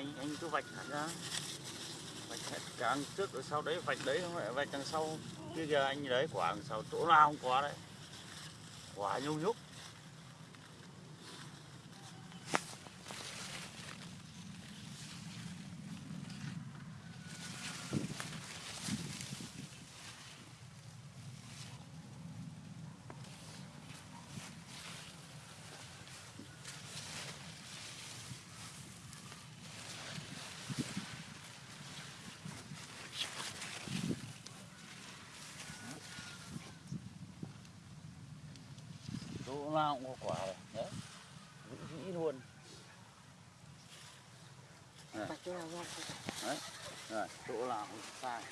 anh anh cứ vạch thẳng ra. Vạch hết cả trước rồi sau đấy vạch đấy, không phải vạch đằng sau. Kia giờ anh đấy quả đằng sau, chỗ nào không có đấy. Quả nhung nhúc chỗ nào cũng có quả rồi. Đấy. Vĩ vĩ luôn. Đấy. Rồi chỗ nào cũng sai.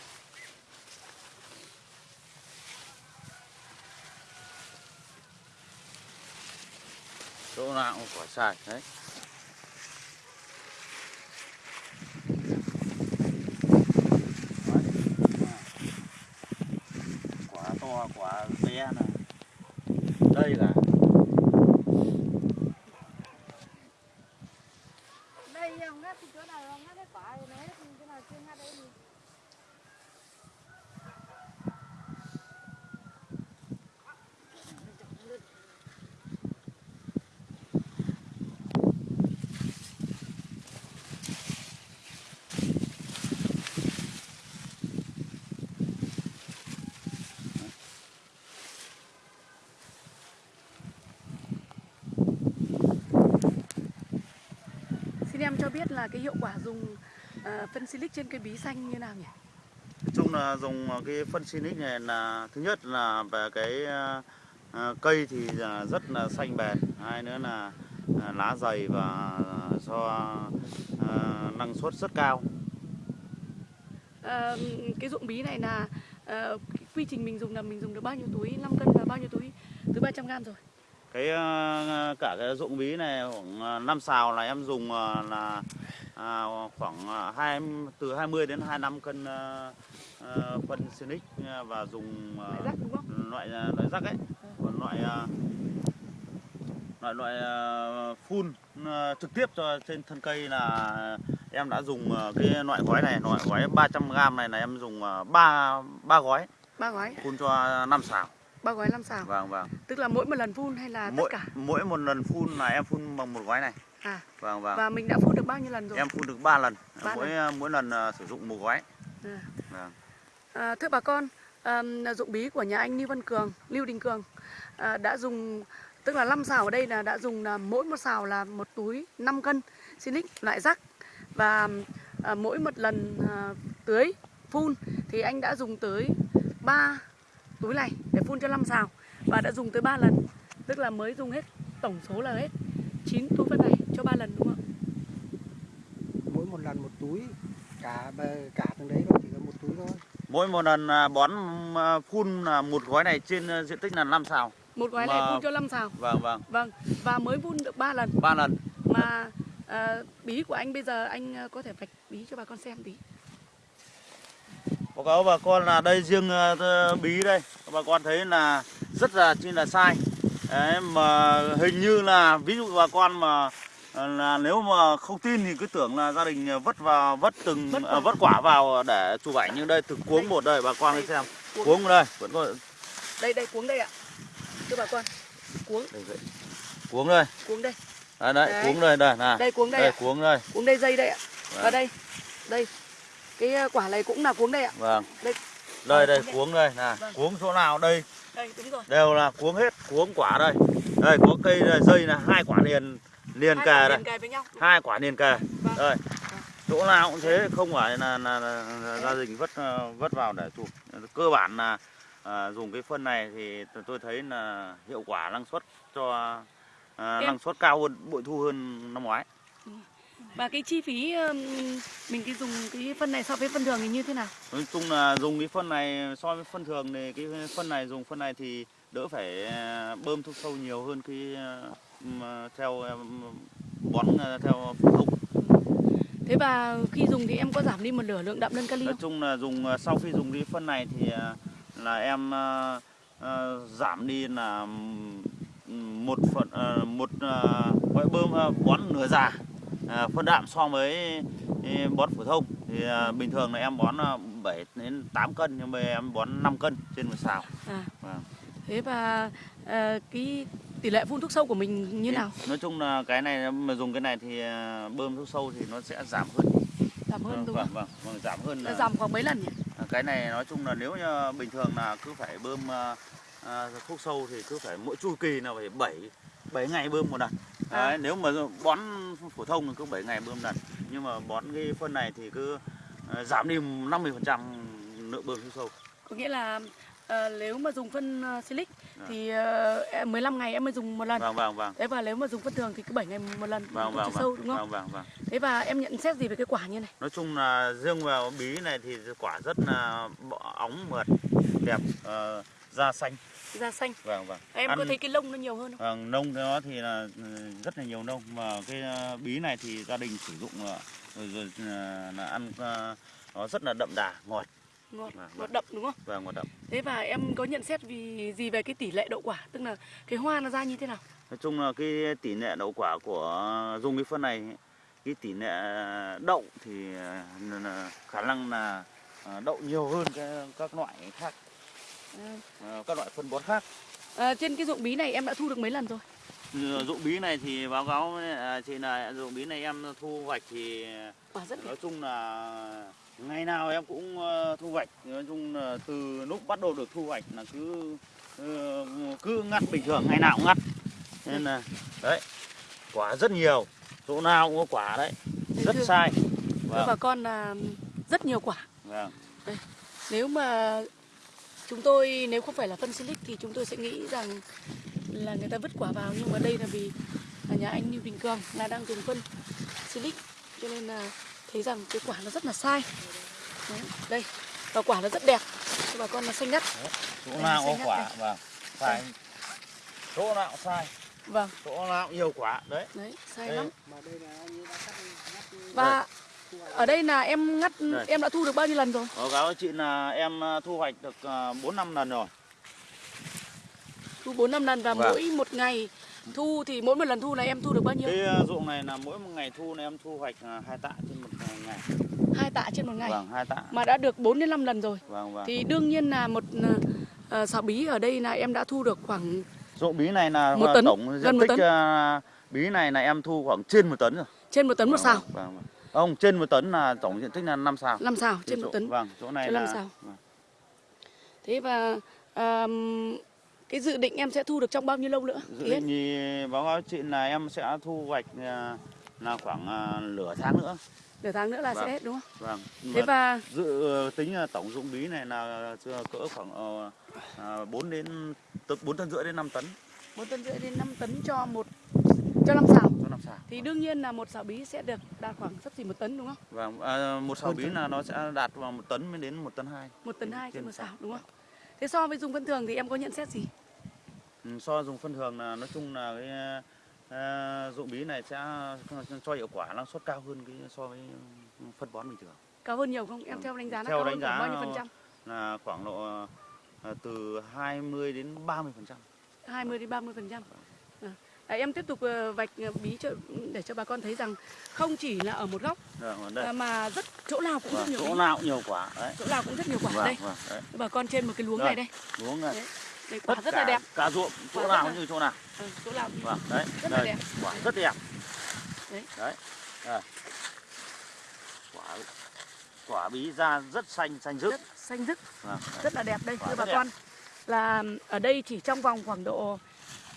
Chỗ nào cũng quả sai. Đấy Đấy. quả to quả bé này đây là đây ông ngắt thì chỗ nào ông ngắt cái quả này đấy chỗ nào chưa ngắt đấy thì Xin em cho biết là cái hiệu quả dùng ờ, phân silic trên cây bí xanh như nào nhỉ? Nói chung là dùng cái phân Sinic này là thứ nhất là về cái ờ, ờ, cây thì rất là xanh bền, hai nữa là ờ, lá dày và cho ờ, năng suất rất cao. Ờ, cái dụng bí này là ờ, cái quy trình mình dùng là mình dùng được bao nhiêu túi 5 cân và bao nhiêu túi túi 300 gram rồi. Cái ờ, cả cái dụng bí này khoảng 5 xào là em dùng ờ, là à, khoảng ờ, hai từ 20 đến 25 cân ờ, ờ, phân Sinic và dùng ờ, Loại đúng không? loại ờ, loại rắc ấy. Còn loại ờ, loại loại ờ, phun ờ, trực tiếp cho trên thân cây là em đã dùng ờ, cái loại gói này loại gói 300 g này là em dùng 3 ba gói. Ba gói, phun cho 5 xào ba gói 5 xào. vâng vâng Tức là mỗi một lần phun hay là mỗi tất cả? mỗi một lần phun là em phun bằng một gói này À, vâng vâng và mình đã phun được bao nhiêu lần rồi? em phun được 3 lần Ba mỗi mỗi lần ờ, sử dụng một gói À. vâng. À, thưa bà con, ờm, dụng bí của nhà anh Lưu Văn Cường, Lưu Đình Cường à, đã dùng tức là 5 xào ở đây là đã dùng là mỗi một xào là một túi 5 cân silic loại rắc và à, mỗi một lần à, tưới phun thì anh đã dùng tới 3 túi này để phun cho 5 xào và đã dùng tới 3 lần tức là mới dùng hết tổng số là hết 9 túi phân này cho 3 lần đúng không ạ? mỗi một lần một túi cả cả từng đấy nó chỉ có một túi thôi mỗi một lần à, bón à, phun là một gói này trên à, diện tích là 5 xào Một gói này Mà- phun cho 5 xào. vâng vâng Vâng, và mới phun được 3 lần ba lần mà à, bí của anh bây giờ anh à, có thể vạch bí cho bà con xem tí. Cáo bà con là đây riêng ờ, bí đây bà con thấy là rất là chi là sai Đấy, mà hình như là ví dụ bà con mà ờ, là nếu mà không tin thì cứ tưởng là gia đình vất vào vất từng Vất quả. vất quả vào để chụp ảnh nhưng đây thực cuống một đây bà con hãy xem Cuống. đây vẫn có Đây đây cuống đây ạ. Thưa bà con. Cuống, đây, đây. cuống đây cuống đây. đấy, đấy, Đấy. cuống đây đây này Đây cuống đây đây ạ. cuống đây Cuống đây dây đây ạ. Và đây. Đây. Cái à, quả này cũng là cuống đây ạ. vâng Đây. đây Ờ, đây cuống đây. nè Vâng. cuống chỗ nào đây Đây đúng rồi. đều là cuống hết cuống quả đây đây có cây này, dây là hai quả liền liền Hai kề đây hai quả liền kề Vâng. đây chỗ nào cũng thế không phải là, là, là, là gia đình vất ờ, vất vào để chụp cơ bản là à, dùng cái phân này thì tôi thấy là hiệu quả năng suất cho à, năng suất cao hơn bội thu hơn năm ngoái Và cái chi phí mình cái dùng cái phân này so với phân thường thì như thế nào? nói chung là dùng cái phân này so với phân thường thì cái phân này dùng phân này thì đỡ phải à, bơm thuốc sâu nhiều hơn cái mà theo bón à, theo phổ thông Thế và khi dùng thì em có giảm đi một nửa lượng đạm đơn kali nói không? chung là dùng sau khi dùng cái phân này thì là em giảm đi là một phần một gọi bơm bón nửa già à, phân đạm so với eh, bón phổ thông thì à, bình thường là em bón à, 7 đến 8 cân nhưng mà em bón 5 cân trên một sào. À. Vâng. Thế và ờ, cái tỷ lệ phun thuốc sâu của mình như nào? Nói chung là cái này mà dùng cái này thì à, bơm thuốc sâu thì nó sẽ giảm hơn. Giảm hơn Vâng, đúng vâng, không? vâng, vâng, giảm hơn là giảm khoảng mấy lần nhỉ? À, cái này nói chung là nếu như bình thường là cứ phải bơm à, à, thuốc sâu thì cứ phải mỗi chu kỳ là phải 7 7 ngày bơm một lần. À. Đấy, nếu mà bón phổ thông thì cứ 7 ngày bơm lần. Nhưng mà bón cái phân này thì cứ à, giảm đi 50% lượng bơm thuốc sâu. Có nghĩa là ờ, nếu mà dùng phân uh, silic Dạ. thì ờ, em 15 ngày em mới dùng một lần. Vâng vâng vâng. Thế và nếu mà dùng phân thường thì cứ 7 ngày một lần Vâng vâng vâng. sâu đúng không? Vâng vâng vâng. Thế và em nhận xét gì về cái quả như này? Nói chung là riêng vào bí này thì quả rất là óng mượt, đẹp, ờ, da xanh. Da xanh. Vâng vâng. Em Ăn- có thấy cái lông nó nhiều hơn không? Vâng, nông nó thì là ừ, rất là nhiều nông mà cái ờ, bí này thì gia đình sử dụng ờ, rồi, rồi ờ, là ăn nó rất là đậm đà, ngọt Ngọt, Vâng, ngọt đậm đúng không? và ngọt đậm. Thế và em có nhận xét vì gì về cái tỷ lệ đậu quả, tức là cái hoa nó ra như thế nào? Nói chung là cái tỷ lệ đậu quả của dùng cái phân này cái tỷ lệ đậu thì là khả năng là đậu nhiều hơn cái, các loại khác, ờ, các loại phân bón khác. À, trên cái ruộng bí này em đã thu được mấy lần rồi? Ừ, Dụng bí này thì báo cáo à, chị là dụng bí này em thu hoạch thì Quả rất nói chung là ngày nào em cũng ờ, thu hoạch nói chung là từ lúc bắt đầu được thu hoạch là cứ cứ ngắt bình thường ngày nào cũng ngắt nên là đấy quả rất nhiều chỗ nào cũng có quả đấy Thế rất thưa- sai vâng, bà con là rất nhiều quả. vâng. Nếu mà chúng tôi nếu không phải là phân silic thì chúng tôi sẽ nghĩ rằng là người ta vứt quả vào nhưng mà đây là vì nhà anh Lưu Đình Cường là đang dùng phân silic cho nên là thấy rằng cái quả nó rất là sai. Đấy, đây và quả nó rất đẹp. Thưa bà con là xanh ngắt. chỗ Đây, nào có quả vâng sai chỗ nào sai Vâng, chỗ nào nhiều quả đấy đấy, sai Đây. lắm. mà đây là anh ấy đã cắt ngắt Và ở đây là em ngắt Đây. em đã thu được bao nhiêu lần rồi? báo cáo chị là em ờ, thu hoạch được bốn năm lần rồi Thu 4 năm lần và Vâng. mỗi một ngày thu thì mỗi một lần thu này em thu được bao nhiêu? cái ờ, ruộng này là mỗi một ngày thu là em thu hoạch hai tạ trên một ngày Hai tạ trên một ngày. vâng hai tạ Mà đã được 4 đến 5 lần rồi. vâng vâng Thì đương nhiên là một uh, xào bí ở đây là em đã thu được khoảng ruộng bí này là Một tấn, tổng gần diện một tích tấn. bí này là em thu khoảng trên một tấn rồi trên một tấn một Vâng, xào. vâng, vâng. Không trên một tấn là tổng diện tích là 5 xào 5 xào trên Cái một chỗ- tấn. vâng chỗ này trên là năm xào. vâng. Thế và ờm, cái dự định em sẽ thu được trong bao nhiêu lâu nữa? dự Thì hết. định thì báo cáo chị là em sẽ thu hoạch ờ, là khoảng ờ, nửa tháng nữa Nửa tháng nữa là Vâng. sẽ hết đúng không? vâng Thế Mà và dự tính là tổng dụng bí này là cỡ khoảng ờ, ờ, 4 đến 4 tấn rưỡi đến 5 tấn một tấn rưỡi đến 5 tấn cho một cho năm xào. cho 5 xào Thì đương nhiên là một xào bí sẽ được đạt khoảng sắp xỉ một tấn đúng không? vâng à, một xào Hơn bí là nó sẽ đạt vào một tấn mới đến một tấn hai Một tấn hai trên một xào. xào đúng không? Thế so với dùng phân thường thì em có nhận xét gì? Ừ, so dùng phân thường là nói chung là cái ờ, dụng bí này sẽ cho hiệu quả năng suất cao hơn cái so với phân bón bình thường Cao hơn nhiều không? Em theo đánh giá Theo đánh giá bao nhiêu phần trăm? là khoảng độ ờ, từ 20 đến 30 phần trăm 20 đến 30 phần trăm. À, em tiếp tục ờ, vạch ờ, bí cho để cho bà con thấy rằng không chỉ là ở một góc đây à, mà rất chỗ nào cũng rất vâng, nhiều chỗ nào cũng nhiều quả đấy chỗ nào cũng rất nhiều quả vâng, đây. vâng, đấy. Bà con trên một cái luống Đây. này đây. Đúng rồi. Đấy. Đây quả Tất rất cả, là đẹp. cả ruộng chỗ Quả nào là- cũng như chỗ nào Ừ, chỗ nào cũng vâng đấy Rất là đây, đẹp. quả rất đẹp Đấy. đấy đây. quả quả bí ra rất xanh xanh rực rất xanh rức, vâng, rất là đẹp đây thưa bà đẹp. con. Là ở đây chỉ trong vòng khoảng độ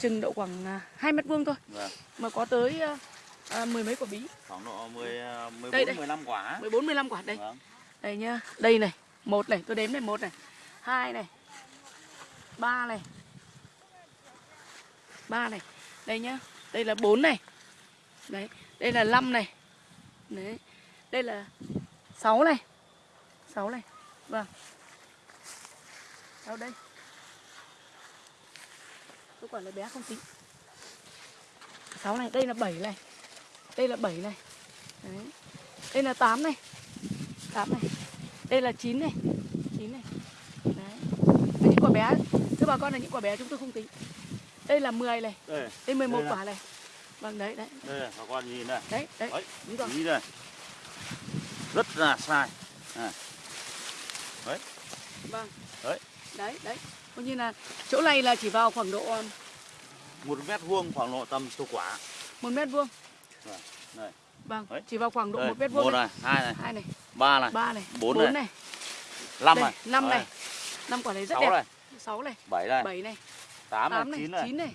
chừng độ khoảng à, 2 mét vuông thôi Vâng. mà có tới à, à, mười mấy quả bí, khoảng độ 10 14 Đây, đây. 15 quả 14 15 quả đây. vâng. Đây nhá. Đây này, một này, tôi đếm này, một này, hai này, ba này, ba này, đây nhá. Đây là bốn này, đấy, đây là năm này, đấy, đây là sáu này, sáu này, vâng. Đâu đây? Tôi quả là bé không tính. sáu này, đây là bảy này, đây là bảy này, đấy, đây là tám này. 8 này. Đây là 9 này. 9 này. Đấy. Là những quả bé. Thưa bà con là những quả bé chúng tôi không tính. Đây là 10 này. Đây. Đây 11 Đây là- quả này. Vâng đấy đấy. Đây bà con nhìn này. Đấy đấy. Đấy. đúng rồi. Ý đây. Rất là sai. Vâng. Đấy. đấy đấy coi như là chỗ này là chỉ vào khoảng độ um, một mét vuông khoảng độ tầm chục quả. một mét vuông. Vâng, vâng Đấy. chỉ vào khoảng độ Đây, một mét vuông một này. hai này hai này. ba này ba này Bốn bốn này. này. năm đây, này. năm Đấy, này năm quả này rất sáu đẹp. này. Sáu này. Bảy này. Bảy này. Tám tám này này chín này. chín này.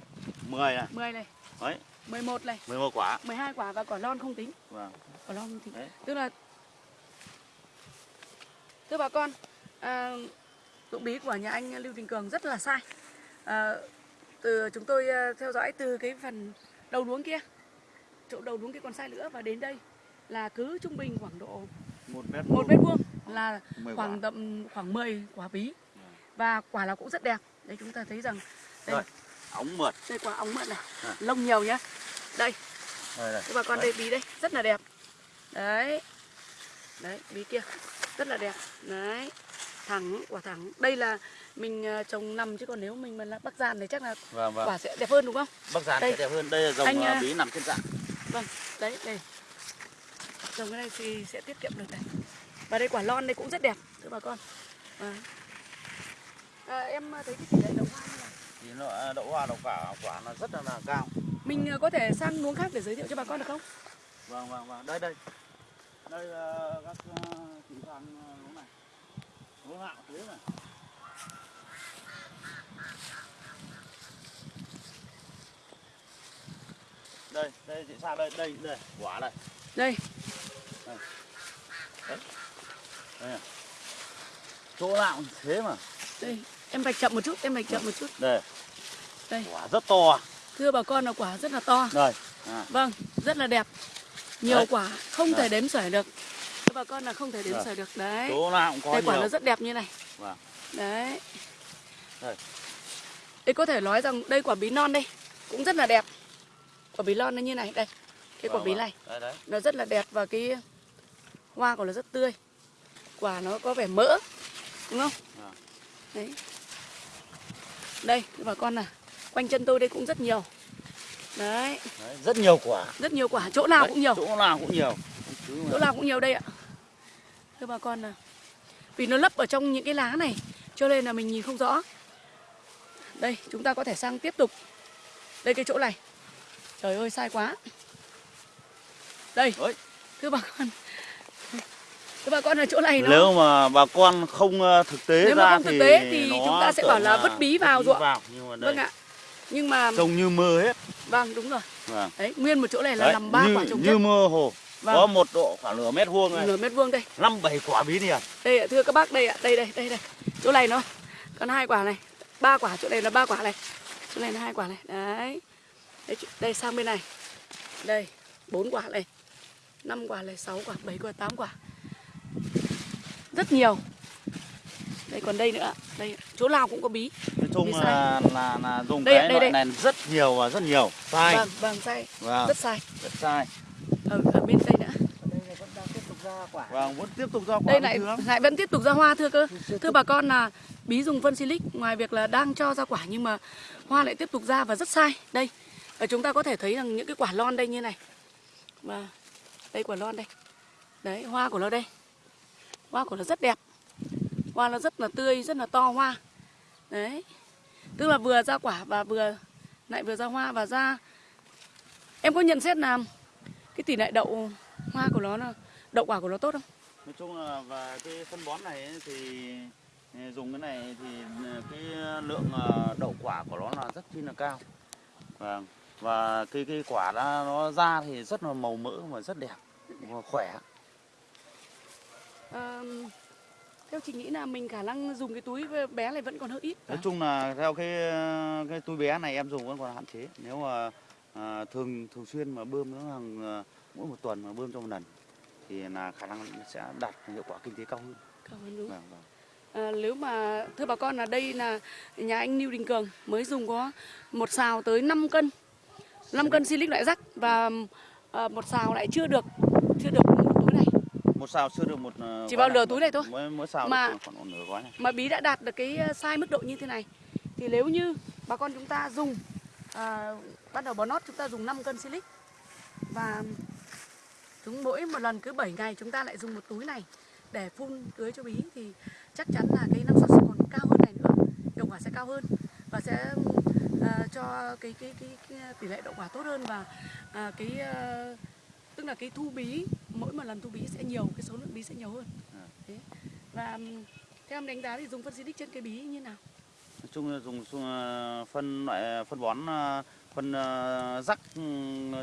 Mười này. Mười này. Đấy. Mười một này. Mười một quả. Mười hai quả và quả lon không tính. Vâng. Quả lon không tính. Đấy. tức là thưa bà con à, dụng bí của nhà anh Lưu Đình Cường rất là sai. À, từ chúng tôi à, theo dõi từ cái phần đầu luống kia chỗ đầu luống kia còn sai nữa và đến đây là cứ trung bình khoảng độ một mét một mét vuông là khoảng tầm khoảng 10 quả bí. Và quả là cũng rất đẹp. Đấy chúng ta thấy rằng đây, Rồi. ống mượt. Đây quả ống mận này. À. lông nhiều nhá. Đây. Đây này các bà con Đấy. đây bí đây rất là đẹp. Đấy. Đấy bí kia rất là đẹp. Đấy thẳng quả thẳng. Đây là mình ờ, trồng nằm chứ còn nếu mình mà là bắc giàn thì chắc là vâng vâng. quả sẽ đẹp hơn đúng không? Bắc giàn Đây. sẽ đẹp hơn. Đây là dòng Anh, à, à, bí nằm trên dạng vâng đấy đây. Trồng cái này thì sẽ tiết kiệm được này. Và đây quả lon đây cũng rất đẹp thưa bà con. À. À, em thấy cái tỷ lệ đậu hoa như này thì nó đậu hoa đậu quả quả nó rất là, là cao. Mình ờ, có thể sang luống khác để giới thiệu cho bà con được không? Vâng vâng vâng. Đây đây. Đây là các uh, chỉ sang lúc này lúc nào thế này đây đây chị sang đây đây đây quả đây đây đây này. chỗ nào cũng thế mà đây em vạch chậm một chút em vạch chậm một chút đây Đây. quả rất to thưa bà con là quả rất là to đây à. Vâng, rất là đẹp. Nhiều Đấy. quả không Đấy. thể đếm xuể được. Bà con là không thể đếm Đấy. xuể được. Đấy. chỗ nào cũng có Đây quả nó rất đẹp như này. Vâng. Đấy. Đây. Đây có thể nói rằng đây quả bí non đây cũng rất là đẹp. Quả bí non nó như này, đây. Cái quả Vâng, bí vâng. này đấy đấy nó rất là đẹp và cái hoa của nó rất tươi. Quả nó có vẻ mỡ. Đúng không? Vâng. Đấy. Đây, bà con này. Quanh chân tôi đây cũng rất nhiều. Đấy, Đấy, rất nhiều quả rất nhiều quả, chỗ nào Đấy, cũng nhiều. chỗ nào cũng nhiều chỗ nào cũng nhiều đây ạ thưa bà con là vì nó lấp ở trong những cái lá này cho nên là mình nhìn không rõ. Đây chúng ta có thể sang tiếp tục. Đây cái chỗ này. Trời ơi sai quá. Đây Ôi. thưa bà con. Thưa bà con là chỗ này nó nếu mà bà con không ờ, thực tế Nếu mà ra không thực thì tế thì nó chúng ta sẽ bảo là vứt bí vào ruộng. nhưng mà đây. vâng ạ. Nhưng mà trông như mơ hết. Vâng đúng rồi. Vâng. đấy nguyên một chỗ này là Đấy, làm ba như, quả trồng như chất. mơ hồ Vâng. có một độ khoảng nửa mét vuông này. Nửa mét vuông đây. Năm bảy quả bí liền đây ạ, thưa các bác đây ạ đây đây đây đây. Chỗ này nó còn hai quả này. Ba quả chỗ này là ba quả này. Chỗ này là hai quả này. Đấy. Đây, chỗ- đây sang bên này. Đây bốn quả này. Năm quả này sáu quả bảy quả tám quả. Rất nhiều. Đây còn đây nữa đây chỗ nào cũng có bí. Nói chung Bí là, là là dùng Đây cái đây, loại đây. này rất nhiều và rất nhiều. Sai. Vâng vâng sai. Vâng. Rất sai. Rất sai ở, ở bên đây ra quả vâng vẫn tiếp tục ra quả đây lại lại vẫn tiếp tục ra hoa thưa cơ. Thưa bà con là bí dùng phân silic ngoài việc là đang cho ra quả nhưng mà hoa lại tiếp tục ra và rất sai. Đây và chúng ta có thể thấy rằng những cái quả lon đây như này. Và đây quả lon đây. Đấy hoa của nó đây. Hoa của nó rất đẹp. Hoa nó rất là tươi rất là to hoa. Đấy. Tức là vừa ra quả và vừa lại vừa ra hoa và ra em có nhận xét là cái tỷ lệ đậu hoa của nó là đậu quả của nó tốt không? Nói chung là và cái phân bón này thì ờ, dùng cái này thì ờ, cái lượng ờ, đậu quả của nó là rất chi là cao. Vâng và cái cái quả nó, nó ra thì rất là màu mỡ và rất đẹp và khỏe. Ờ, theo chị nghĩ là mình khả năng dùng cái túi bé này vẫn còn hơi ít. nói chung là theo cái ờ, cái túi bé này em dùng vẫn còn hạn chế. Nếu mà à, thường thường xuyên mà bơm nó hàng ờ, mỗi một tuần mà bơm cho một lần thì là khả năng sẽ đạt hiệu quả kinh tế cao hơn Cảm ơn đúng. vâng, vâng. À, nếu mà thưa bà con là đây là nhà anh Lưu Đình Cường mới dùng có một xào tới 5 cân 5 cân silic loại rắc và à, một xào lại chưa được chưa được một túi này một xào chưa được một ờ, Chỉ vào nửa túi này thôi. mỗi, mỗi xào Mà- khoảng, nửa gói này mà bí đã đạt được cái size mức độ như thế này thì nếu như bà con chúng ta dùng à, bắt đầu bón nót chúng ta dùng 5 cân silic và chúng mỗi một lần cứ 7 ngày chúng ta lại dùng một túi này để phun tưới cho bí thì chắc chắn là cái năng suất sẽ còn cao hơn này nữa hiệu quả sẽ cao hơn và sẽ à, cho cái, cái cái cái tỷ lệ đậu quả tốt hơn và à, cái à, tức là cái thu bí mỗi một lần thu bí sẽ nhiều cái số lượng bí sẽ nhiều hơn. Thế. và theo em đánh giá thì dùng phân xịt trên cái bí như nào nói chung là dùng ờ, phân loại phân bón ờ, phân ờ, rắc ừ,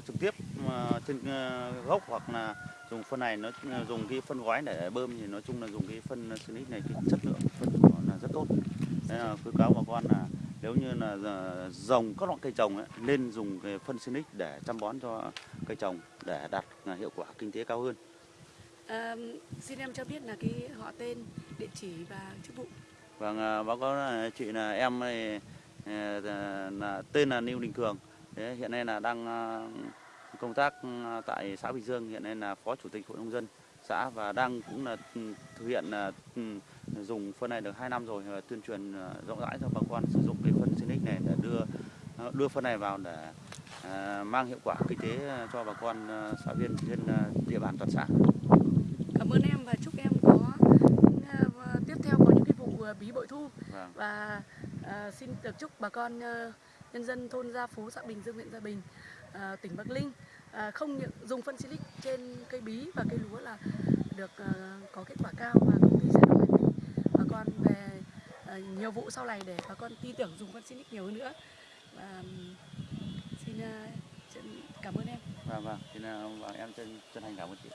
trực tiếp ờ, trên ờ, gốc hoặc là dùng phân này nó dùng cái phân gói để bơm thì nói chung là dùng cái phân Sinic này cái chất lượng phân của là rất tốt. Thế là khuyến cáo bà con là nếu như là dòng các loại cây trồng ấy, nên dùng cái phân Sinic để chăm bón cho cây trồng để đạt hiệu quả kinh tế cao hơn. À, xin em cho biết là cái họ tên địa chỉ và chức vụ. Vâng, báo cáo chị là em này, là tên là Lưu Đình Cường. Hiện nay là đang à, công tác tại xã Bình Dương, hiện nay là phó chủ tịch hội nông dân xã và đang cũng là ừ, thực hiện ừ, dùng phân này được 2 năm rồi tuyên truyền rộng rãi cho bà con sử dụng cái phân Sinic này để đưa đưa phân này vào để mang hiệu quả kinh tế cho bà con xã viên trên địa bàn toàn xã. cảm ơn em và chúc em có ờ, tiếp theo có những cái vụ ờ, bí bội thu Vâng. và Ờ, xin được chúc bà con ờ, nhân dân thôn Gia Phú, xã Bình Dương, huyện Gia Bình, ờ, tỉnh Bắc Linh không những dùng phân silic trên cây bí và cây lúa là được có kết quả cao và công ty sẽ đồng hành bà con về nhiều vụ sau này để bà con tin tưởng dùng phân silic nhiều hơn nữa. Và xin cảm ơn em. Vâng vâng, xin em chân chân thành cảm ơn chị.